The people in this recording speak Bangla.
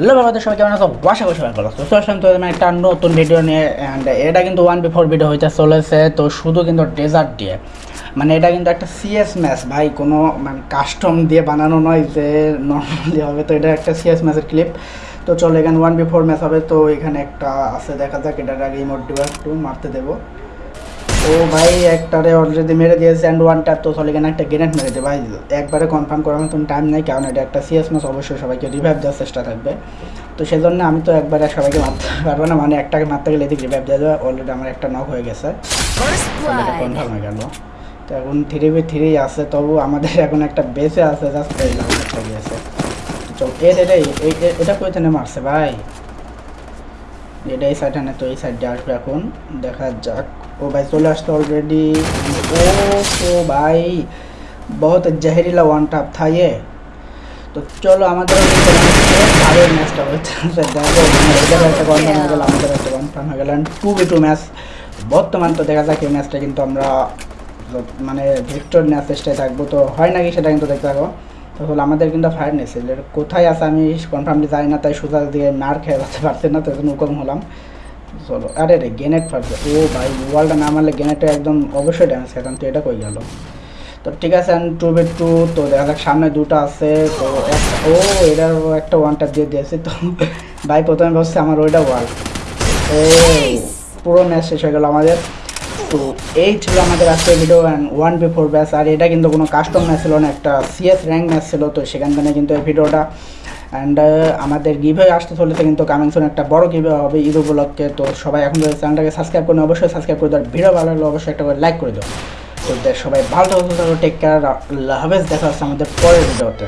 হ্যালো বাবাদের সবাই কেমন আছো? বাসা করে ভালো তো আসলাম তো একটা নতুন ভিডিও নিয়ে অ্যান্ড এটা কিন্তু ওয়ান বিফোর ভিডিও হইতে চলেছে, তো শুধু কিন্তু ডেজার্ট দিয়ে। মানে এটা কিন্তু একটা সিএস ম্যাচ ভাই, কোনো মানে কাস্টম দিয়ে বানানো নয় যে নর্মালি হবে। তো এটা একটা সিএস ম্যাচের ক্লিপ তো চলো, এখানে ওয়ান বিফোর ম্যাচ হবে। তো এখানে একটা আছে, দেখা যাক, এটার আগে ইমোট দিব একটু মারতে দেবো। ও ভাই একটারে অলরেডি মেরে দিয়েছে অ্যান্ড ওয়ান ট্যাপ তো চলে একটা গ্রেনেড মেরে দে ভাই। একবারে কনফার্ম করার মতন টাইম নেই কারণ এটা একটা সিএস ম্যাচ অবশ্যই সবাইকে রিভাইভ দেওয়ার চেষ্টা থাকবে। তো সেজন্য আমি তো একবারে সবাইকে মারতে পারব না মানে একটাকে মারতে গেলে এদিকে রিভাইভ দেওয়া যাবে অলরেডি আমার একটা নক হয়ে গেছে। কনফার্ম হয়ে গেল। তো এখন থ্রি বি থ্রি আছে তবু আমাদের এখন একটা বেসে আছে জাস্ট চল এ রে রে এই এ- এটা কোথায় মারছে ভাই? এটা এই সাইডে না তো এই সাইডে আসবে এখন। দেখা যাক। ও ভাই চলে আসতো অলরেডি ও ও ভাই। বহুত জহরিলা ওয়ান টাপ ये তো চলো আমাদের আরও ম্যাচটা হচ্ছে দেখো এদের একটা হয়ে গেল, আমাদের একটা কনফার্ম হয়ে গেল। টু বি টু ম্যাচ বর্তমান তো দেখা যাক এই ম্যাচটা কিন্তু আমরা মানে ভিক্টর নেওয়ার চেষ্টায় থাকব। তো হয় নাকি সেটা কিন্তু দেখতে থাকো। তো হলো আমাদের কিন্তু ফায়ার নেছিল কোথায় আছে আমি কনফার্মলি জানি না তাই সোজা দিয়ে মার খেয়ে বাঁচতে পারছি না তো জন্য উকম হলাম। চলো আরে রে গ্রেনেড ফাটবে ও ভাই ওয়ালটা না মারলে গ্রেনেডটা একদম অবশ্যই ড্যামেজ খেতাম তো এটা কই গেল। তো ঠিক আছে টু বে টু তো দেখা যাক সামনে দুটো আছে তো ও এটার একটা ওয়ানটা দিয়ে দিয়েছে তো ভাই প্রথমে ভাবছে আমার ওইটা ওয়াল ও পুরো ম্যাচ শেষ হয়ে গেল আমাদের। তো এই ছিল আমাদের আজকের video and one before batch আর এটা কিন্তু কোনো কাস্টম ম্যাচ ছিল না, একটা সিএস র্যাঙ্ক ম্যাচ ছিল, তো সেখান থেকে কিন্তু এই ভিডিওটা অ্যান্ড আমাদের গিভে আসতে চলেছে কিন্তু কামিং সুন একটা বড় গিভে হবে ঈদ উপলক্ষে, তো সবাই এখন চ্যানেলটাকে সাবস্ক্রাইব করুন, অবশ্যই সাবস্ক্রাইব করে দেওয়ার ভিডিও ভালো লাগলে অবশ্যই একটা করে লাইক করে দেবো তো সবাই ভালো থাকো টেক কেয়ার আল্লাহ হাফেজ, দেখা আমাদের পরের ভিডিওতে